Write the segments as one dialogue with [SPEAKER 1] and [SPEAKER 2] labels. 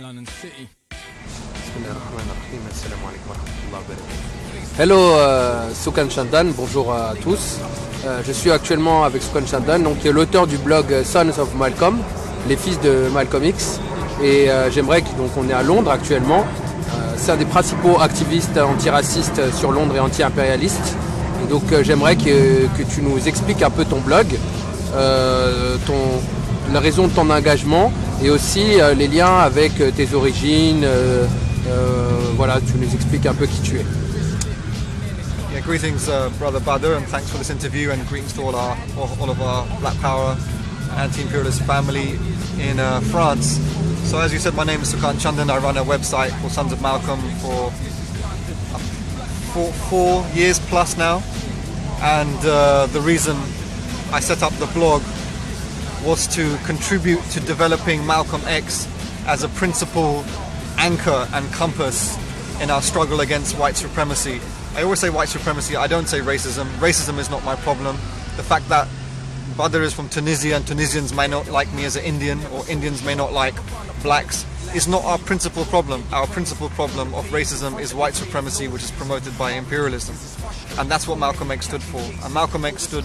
[SPEAKER 1] London City.
[SPEAKER 2] Hello euh, Soukan Chandan, bonjour à tous. Euh, je suis actuellement avec Soukan Chandan, donc, qui est l'auteur du blog Sons of Malcolm, les fils de Malcolm X. Et euh, j'aimerais que, donc on est à Londres actuellement. Euh, c'est un des principaux activistes antiracistes sur Londres et anti-impérialistes. Et Donc euh, j'aimerais que, que tu nous expliques un peu ton blog, euh, ton, la raison de ton engagement et aussi euh, les liens avec euh, tes origines. euh, voilà, tu nous expliques un peu qui tu es.
[SPEAKER 3] Yeah, greetings, uh, Brother Badr, and thanks for this interview, and greetings to all our all, all of our Black Power anti-imperialist family in uh, France. So, as you said, my name is Sukant Chandan. I run a website called Sons of Malcolm for uh, four, four years plus now, and uh, the reason I set up the blog was to contribute to developing Malcolm X as a principal anchor and compass in our struggle against white supremacy. I always say white supremacy, I don't say racism. Racism is not my problem. The fact that Badr is from Tunisia and Tunisians may not like me as an Indian or Indians may not like blacks is not our principal problem. Our principal problem of racism is white supremacy which is promoted by imperialism. And that's what Malcolm X stood for. And Malcolm X stood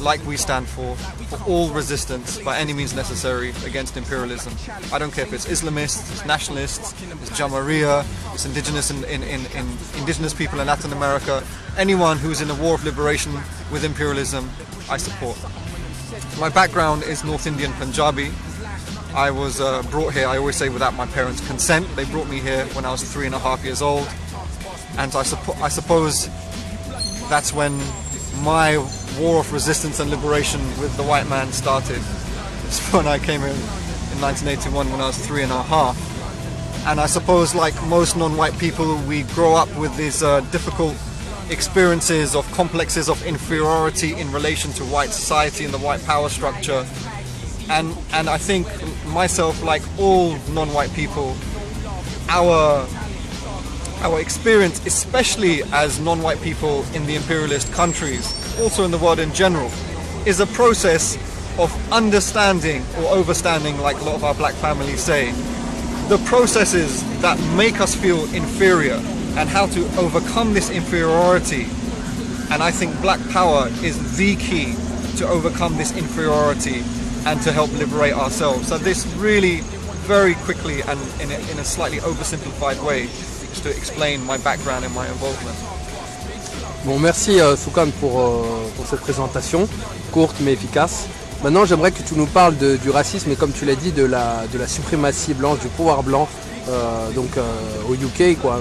[SPEAKER 3] like we stand for, for all resistance by any means necessary against imperialism. I don't care if it's Islamists, it's nationalists, it's Jamahiriya, it's indigenous in, in, in, in indigenous people in Latin America, anyone who's in a war of liberation with imperialism, I support. My background is North Indian Punjabi. I was uh, brought here, I always say, without my parents' consent. They brought me here when I was three and a half years old. And I, suppo- I suppose that's when my war of resistance and liberation with the white man started. It's when I came here in 1981 when I was three and a half. And I suppose, like most non white people, we grow up with these uh, difficult experiences of complexes of inferiority in relation to white society and the white power structure. And, and I think myself, like all non white people, our our experience, especially as non-white people in the imperialist countries, also in the world in general, is a process of understanding or overstanding, like a lot of our black families say, the processes that make us feel inferior and how to overcome this inferiority. And I think black power is the key to overcome this inferiority and to help liberate ourselves. So this really, very quickly and in a, in a slightly oversimplified way, is to explain my background and my involvement.
[SPEAKER 2] Bon, merci euh, Soukan pour, euh, pour cette présentation, courte mais efficace. Maintenant, j'aimerais que tu nous parles du racisme et comme tu l'as dit, de la, suprématie blanche, du pouvoir blanc, euh, donc euh, au UK, quoi,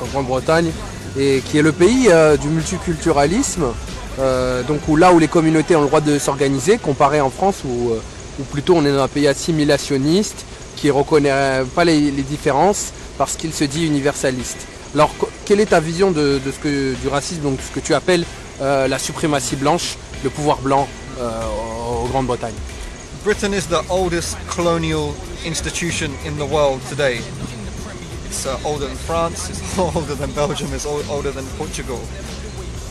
[SPEAKER 2] en Grande-Bretagne, et qui est le pays du multiculturalisme, donc où là où les communautés ont le droit de s'organiser, comparé en France où, où plutôt on est dans un pays assimilationniste qui ne reconnaît pas les différences parce qu'il se dit universaliste. Alors, quelle est ta vision de, ce que, du racisme, donc ce que tu appelles euh, la suprématie blanche, le pouvoir blanc euh, en Grande-Bretagne?
[SPEAKER 3] Britain is the oldest colonial institution in the world today. It's uh, older than France, it's older than Belgium, it's ol- older than Portugal.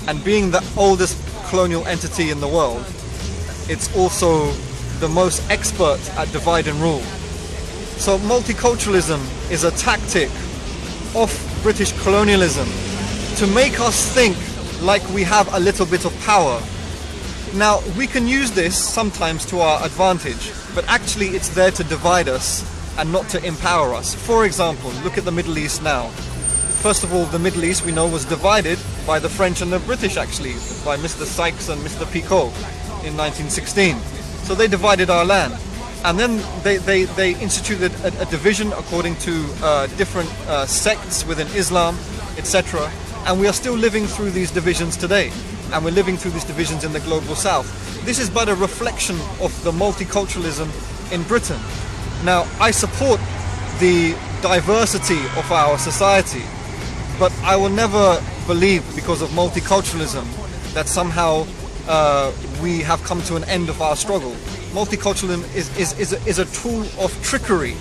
[SPEAKER 3] And being the oldest colonial entity in the world, it's also the most expert at divide and rule. So multiculturalism is a tactic of British colonialism to make us think like we have a little bit of power now, we can use this sometimes to our advantage, but actually it's there to divide us and not to empower us. For example, look at the Middle East now. First of all, the Middle East we know was divided by the French and the British actually, by Mr. Sykes and Mr. Picot in 1916. So they divided our land. And then they, they, they instituted a, a division according to uh, different uh, sects within Islam, etc. And we are still living through these divisions today. And we're living through these divisions in the global south. This is but a reflection of the multiculturalism in Britain. Now, I support the diversity of our society, but I will never believe because of multiculturalism that somehow uh, we have come to an end of our struggle. Multiculturalism is, is, is, a, is a tool of trickery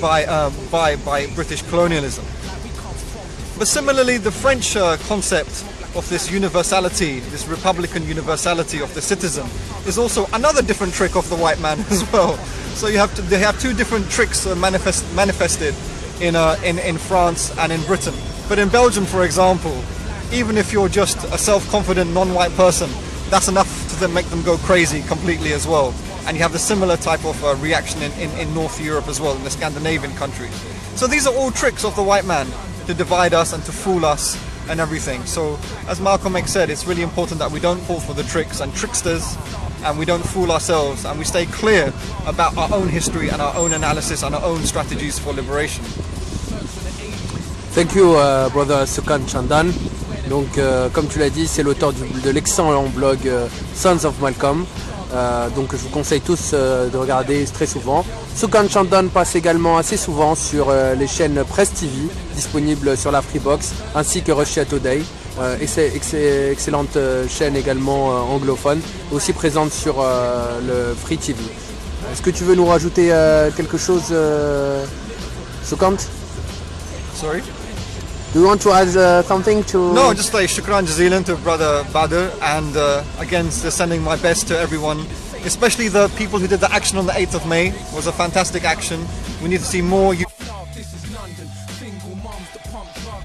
[SPEAKER 3] by, uh, by, by British colonialism. But similarly, the French uh, concept of this universality, this republican universality of the citizen, is also another different trick of the white man as well. So you have to, they have two different tricks uh, manifest, manifested in, uh, in, in France and in Britain. But in Belgium, for example, even if you're just a self-confident non-white person, that's enough to make them go crazy completely as well. And you have the similar type of uh, reaction in, in, in North Europe as well, in the Scandinavian countries. So these are all tricks of the white man to divide us and to fool us and everything. So as Malcolm X said, it's really important that we don't fall for the tricks and tricksters and we don't fool ourselves and we stay clear about our own history and our own analysis and our own strategies for liberation.
[SPEAKER 2] Thank you, uh, brother Sukant Chandan. Donc, euh, comme tu l'as dit, c'est l'auteur de l'excellent blog euh, Sons of Malcolm. Euh, donc, je vous conseille tous euh, de regarder très souvent. Sukan Chandan passe également assez souvent sur euh, les chaînes Press TV, disponibles sur la Freebox, ainsi que Russia Today. Ex- ex- excellente chaîne également anglophone, aussi présente sur le Free TV. Est-ce que tu veux nous rajouter quelque chose, Sukant
[SPEAKER 3] Sorry?
[SPEAKER 2] Do you want to add uh, something to?
[SPEAKER 3] No, just like shukran jazilan to brother Badr and uh, again sending my best to everyone, especially the people who did the action on the 8th of May. It was a fantastic action. We need to see more.